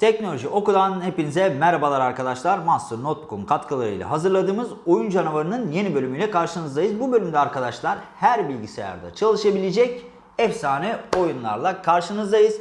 Teknoloji Oku'dan hepinize merhabalar arkadaşlar. Master Notebook'un katkılarıyla hazırladığımız Oyun Canavarı'nın yeni bölümüyle karşınızdayız. Bu bölümde arkadaşlar her bilgisayarda çalışabilecek efsane oyunlarla karşınızdayız.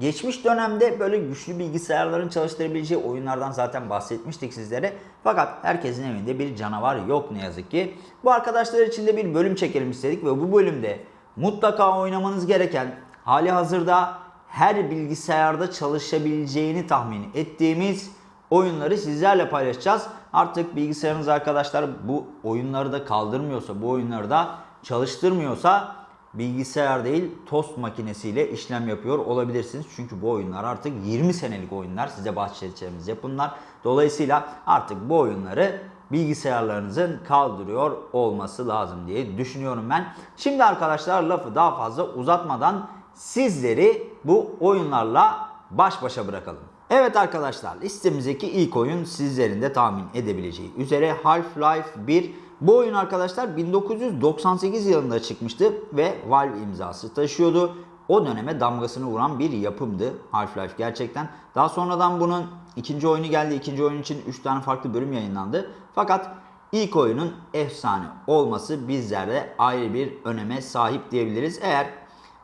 Geçmiş dönemde böyle güçlü bilgisayarların çalıştırabileceği oyunlardan zaten bahsetmiştik sizlere. Fakat herkesin evinde bir canavar yok ne yazık ki. Bu arkadaşlar için de bir bölüm çekelim istedik ve bu bölümde mutlaka oynamanız gereken hali hazırda her bilgisayarda çalışabileceğini tahmin ettiğimiz oyunları sizlerle paylaşacağız. Artık bilgisayarınız arkadaşlar bu oyunları da kaldırmıyorsa, bu oyunları da çalıştırmıyorsa bilgisayar değil tost makinesiyle işlem yapıyor olabilirsiniz. Çünkü bu oyunlar artık 20 senelik oyunlar size bahsedeceğimiz yapımlar. Dolayısıyla artık bu oyunları bilgisayarlarınızın kaldırıyor olması lazım diye düşünüyorum ben. Şimdi arkadaşlar lafı daha fazla uzatmadan sizleri bu oyunlarla baş başa bırakalım. Evet arkadaşlar listemizdeki ilk oyun sizlerin de tahmin edebileceği üzere Half-Life 1 bu oyun arkadaşlar 1998 yılında çıkmıştı ve Valve imzası taşıyordu. O döneme damgasını vuran bir yapımdı Half-Life gerçekten. Daha sonradan bunun ikinci oyunu geldi. İkinci oyun için 3 tane farklı bölüm yayınlandı. Fakat ilk oyunun efsane olması bizlerde ayrı bir öneme sahip diyebiliriz. Eğer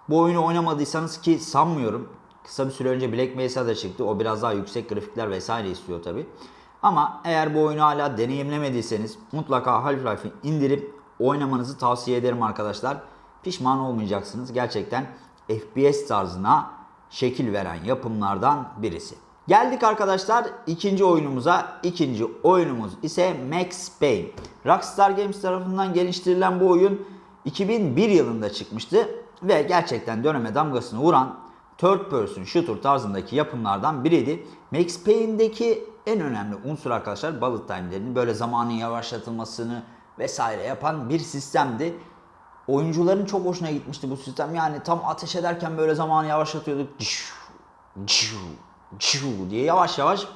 bu oyunu oynamadıysanız ki sanmıyorum. Kısa bir süre önce Black Mesa da çıktı. O biraz daha yüksek grafikler vesaire istiyor tabi. Ama eğer bu oyunu hala deneyimlemediyseniz mutlaka Half-Life'ı indirip oynamanızı tavsiye ederim arkadaşlar. Pişman olmayacaksınız. Gerçekten FPS tarzına şekil veren yapımlardan birisi. Geldik arkadaşlar ikinci oyunumuza. İkinci oyunumuz ise Max Payne. Rockstar Games tarafından geliştirilen bu oyun 2001 yılında çıkmıştı ve gerçekten döneme damgasını vuran third person shooter tarzındaki yapımlardan biriydi. Max Payne'deki en önemli unsur arkadaşlar bullet time'lerinin böyle zamanın yavaşlatılmasını vesaire yapan bir sistemdi. Oyuncuların çok hoşuna gitmişti bu sistem. Yani tam ateş ederken böyle zamanı yavaşlatıyorduk. diye yavaş yavaş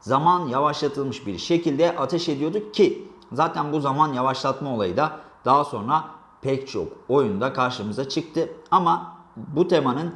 zaman yavaşlatılmış bir şekilde ateş ediyorduk ki zaten bu zaman yavaşlatma olayı da daha sonra pek çok oyunda karşımıza çıktı. Ama bu temanın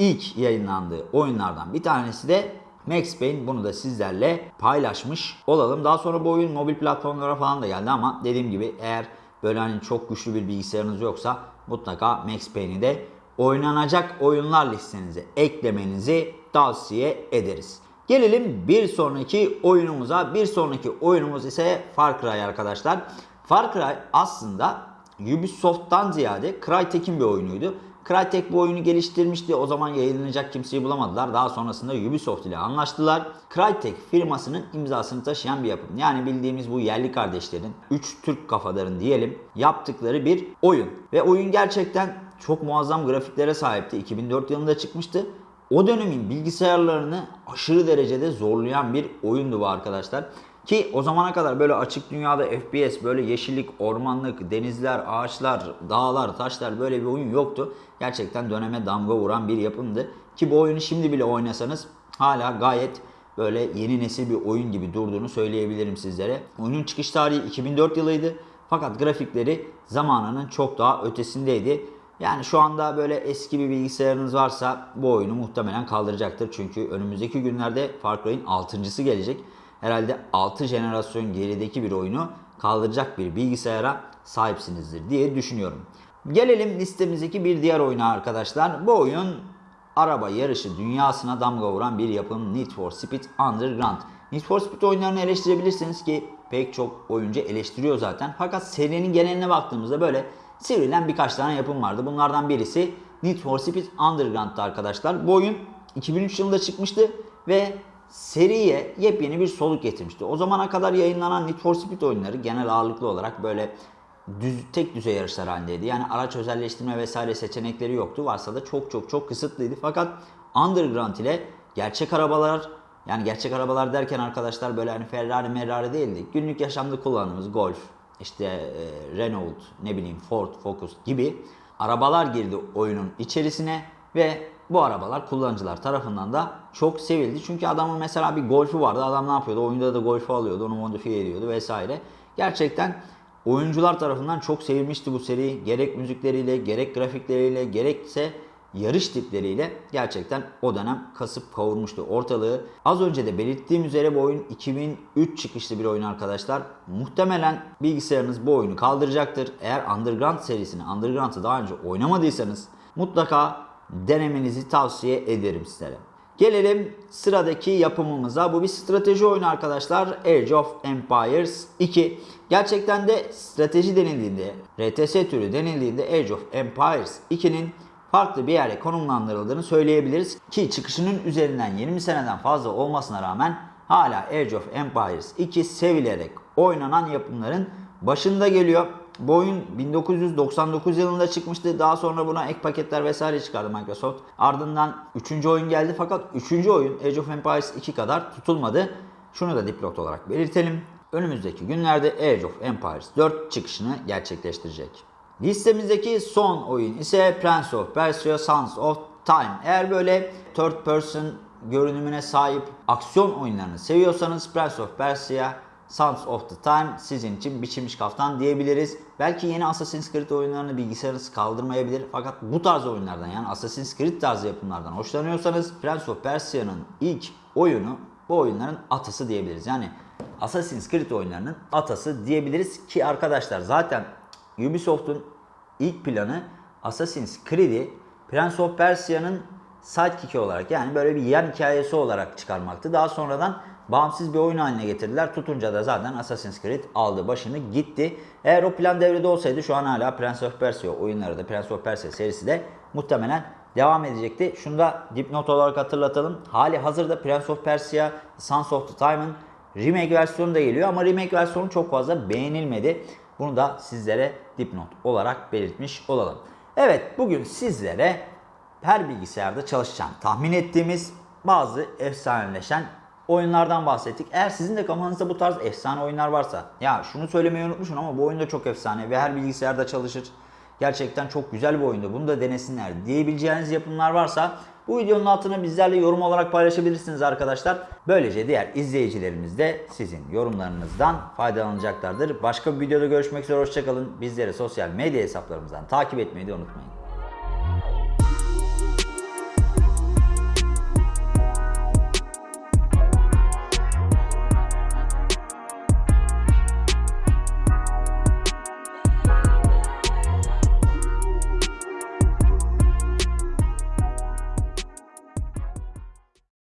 ilk yayınlandığı oyunlardan bir tanesi de Max Payne bunu da sizlerle paylaşmış olalım. Daha sonra bu oyun mobil platformlara falan da geldi ama dediğim gibi eğer böyle hani çok güçlü bir bilgisayarınız yoksa mutlaka Max Payne'i de oynanacak oyunlar listenize eklemenizi tavsiye ederiz. Gelelim bir sonraki oyunumuza. Bir sonraki oyunumuz ise Far Cry arkadaşlar. Far Cry aslında Ubisoft'tan ziyade Crytek'in bir oyunuydu. Crytek bu oyunu geliştirmişti. O zaman yayınlanacak kimseyi bulamadılar. Daha sonrasında Ubisoft ile anlaştılar. Crytek firmasının imzasını taşıyan bir yapım. Yani bildiğimiz bu yerli kardeşlerin, 3 Türk kafadarın diyelim yaptıkları bir oyun. Ve oyun gerçekten çok muazzam grafiklere sahipti. 2004 yılında çıkmıştı. O dönemin bilgisayarlarını aşırı derecede zorlayan bir oyundu bu arkadaşlar. Ki o zamana kadar böyle açık dünyada FPS, böyle yeşillik, ormanlık, denizler, ağaçlar, dağlar, taşlar böyle bir oyun yoktu. Gerçekten döneme damga vuran bir yapımdı. Ki bu oyunu şimdi bile oynasanız hala gayet böyle yeni nesil bir oyun gibi durduğunu söyleyebilirim sizlere. Oyunun çıkış tarihi 2004 yılıydı. Fakat grafikleri zamanının çok daha ötesindeydi. Yani şu anda böyle eski bir bilgisayarınız varsa bu oyunu muhtemelen kaldıracaktır. Çünkü önümüzdeki günlerde Far Cry'in 6.sı gelecek herhalde 6 jenerasyon gerideki bir oyunu kaldıracak bir bilgisayara sahipsinizdir diye düşünüyorum. Gelelim listemizdeki bir diğer oyuna arkadaşlar. Bu oyun araba yarışı dünyasına damga vuran bir yapım Need for Speed Underground. Need for Speed oyunlarını eleştirebilirsiniz ki pek çok oyuncu eleştiriyor zaten. Fakat serinin geneline baktığımızda böyle sivrilen birkaç tane yapım vardı. Bunlardan birisi Need for Speed Underground'da arkadaşlar. Bu oyun 2003 yılında çıkmıştı ve seriye yepyeni bir soluk getirmişti. O zamana kadar yayınlanan Need for Speed oyunları genel ağırlıklı olarak böyle düz, tek düzey yarışlar halindeydi. Yani araç özelleştirme vesaire seçenekleri yoktu. Varsa da çok çok çok kısıtlıydı. Fakat Underground ile gerçek arabalar yani gerçek arabalar derken arkadaşlar böyle hani Ferrari Ferrari değildi. Günlük yaşamda kullandığımız Golf, işte e, Renault, ne bileyim Ford, Focus gibi arabalar girdi oyunun içerisine Ve bu arabalar kullanıcılar tarafından da çok sevildi. Çünkü adamın mesela bir golfü vardı. Adam ne yapıyordu? Oyunda da golfü alıyordu. Onu modifiye ediyordu vesaire. Gerçekten oyuncular tarafından çok sevilmişti bu seri. Gerek müzikleriyle, gerek grafikleriyle, gerekse yarış tipleriyle gerçekten o dönem kasıp kavurmuştu ortalığı. Az önce de belirttiğim üzere bu oyun 2003 çıkışlı bir oyun arkadaşlar. Muhtemelen bilgisayarınız bu oyunu kaldıracaktır. Eğer Underground serisini, Underground'ı daha önce oynamadıysanız mutlaka denemenizi tavsiye ederim sizlere. Gelelim sıradaki yapımımıza. Bu bir strateji oyunu arkadaşlar. Age of Empires 2. Gerçekten de strateji denildiğinde, RTS türü denildiğinde Age of Empires 2'nin farklı bir yere konumlandırıldığını söyleyebiliriz. Ki çıkışının üzerinden 20 seneden fazla olmasına rağmen hala Age of Empires 2 sevilerek oynanan yapımların başında geliyor. Bu oyun 1999 yılında çıkmıştı. Daha sonra buna ek paketler vesaire çıkardı Microsoft. Ardından 3. oyun geldi fakat 3. oyun Age of Empires 2 kadar tutulmadı. Şunu da dipnot olarak belirtelim. Önümüzdeki günlerde Age of Empires 4 çıkışını gerçekleştirecek. Listemizdeki son oyun ise Prince of Persia Sons of Time. Eğer böyle third person görünümüne sahip aksiyon oyunlarını seviyorsanız Prince of Persia Sons of the Time sizin için biçilmiş kaftan diyebiliriz. Belki yeni Assassin's Creed oyunlarını bilgisayarınız kaldırmayabilir. Fakat bu tarz oyunlardan yani Assassin's Creed tarzı yapımlardan hoşlanıyorsanız Prince of Persia'nın ilk oyunu bu oyunların atası diyebiliriz. Yani Assassin's Creed oyunlarının atası diyebiliriz ki arkadaşlar zaten Ubisoft'un ilk planı Assassin's Creed'i Prince of Persia'nın sidekick'i olarak yani böyle bir yan hikayesi olarak çıkarmaktı. Daha sonradan bağımsız bir oyun haline getirdiler. Tutunca da zaten Assassin's Creed aldı başını gitti. Eğer o plan devrede olsaydı şu an hala Prince of Persia oyunları da Prince of Persia serisi de muhtemelen devam edecekti. Şunu da dipnot olarak hatırlatalım. Hali hazırda Prince of Persia Sons of the Time'ın remake versiyonu da geliyor ama remake versiyonu çok fazla beğenilmedi. Bunu da sizlere dipnot olarak belirtmiş olalım. Evet bugün sizlere her bilgisayarda çalışacağını tahmin ettiğimiz bazı efsaneleşen oyunlardan bahsettik. Eğer sizin de kafanızda bu tarz efsane oyunlar varsa ya şunu söylemeyi unutmuşum ama bu oyun da çok efsane ve her bilgisayarda çalışır. Gerçekten çok güzel bir oyundu. Bunu da denesinler diyebileceğiniz yapımlar varsa bu videonun altına bizlerle yorum olarak paylaşabilirsiniz arkadaşlar. Böylece diğer izleyicilerimiz de sizin yorumlarınızdan faydalanacaklardır. Başka bir videoda görüşmek üzere hoşçakalın. Bizleri sosyal medya hesaplarımızdan takip etmeyi de unutmayın.